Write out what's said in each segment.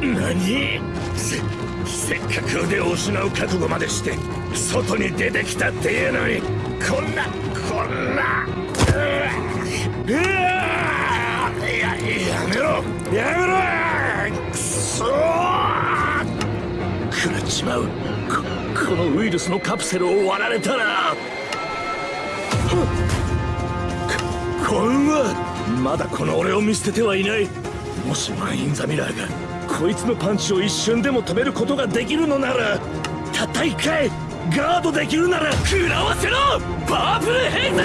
何？せせっかく腕を失う覚悟までして外に出てきたっていうのにこんなこんな。うわうわややめろ。やめろ。くそ食らっちまう。ここのウイルスのカプセルを割られたら。ここんはまだこの俺を見捨ててはいない。もしマン・イン・ザ・ミラーがこいつのパンチを一瞬でも止めることができるのならたった一回ガードできるなら食らわせろパープルヘイズ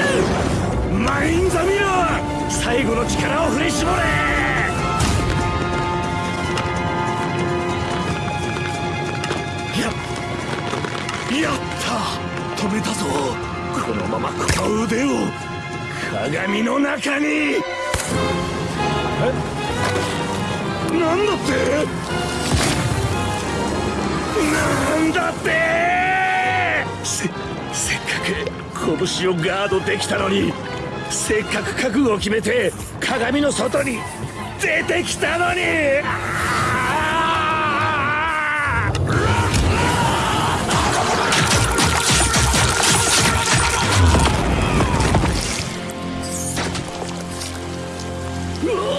マイン・ザ・ミラー最後の力を振り絞れやった止めたぞこのままこの腕を鏡の中にえ？っなんだってなんだってせせっかく拳をガードできたのにせっかく覚悟を決めて鏡の外に出てきたのにうわ